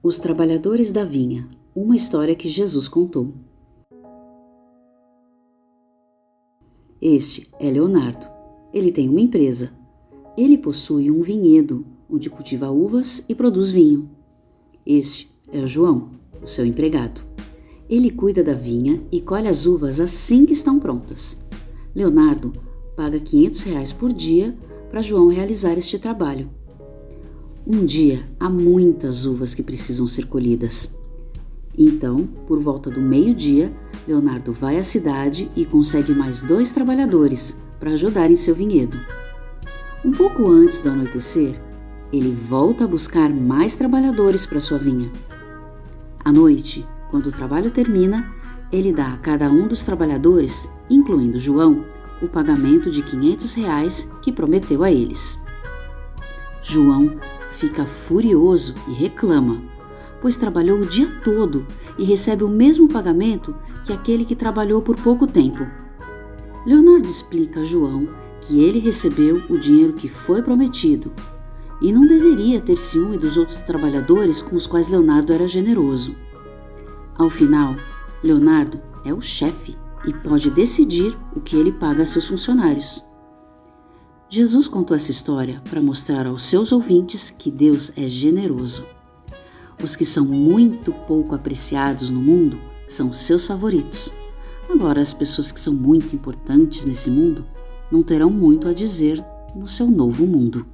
Os Trabalhadores da Vinha Uma história que Jesus contou. Este é Leonardo. Ele tem uma empresa. Ele possui um vinhedo onde cultiva uvas e produz vinho. Este é o João, o seu empregado. Ele cuida da vinha e colhe as uvas assim que estão prontas. Leonardo paga 500 reais por dia para João realizar este trabalho. Um dia há muitas uvas que precisam ser colhidas. Então, por volta do meio-dia, Leonardo vai à cidade e consegue mais dois trabalhadores para ajudar em seu vinhedo. Um pouco antes do anoitecer, ele volta a buscar mais trabalhadores para sua vinha. À noite, quando o trabalho termina, ele dá a cada um dos trabalhadores, incluindo João, o pagamento de 500 reais que prometeu a eles. João fica furioso e reclama, pois trabalhou o dia todo e recebe o mesmo pagamento que aquele que trabalhou por pouco tempo. Leonardo explica a João que ele recebeu o dinheiro que foi prometido e não deveria ter ciúme dos outros trabalhadores com os quais Leonardo era generoso. Ao final, Leonardo é o chefe e pode decidir o que ele paga a seus funcionários. Jesus contou essa história para mostrar aos seus ouvintes que Deus é generoso. Os que são muito pouco apreciados no mundo são seus favoritos. Agora, as pessoas que são muito importantes nesse mundo não terão muito a dizer no seu novo mundo.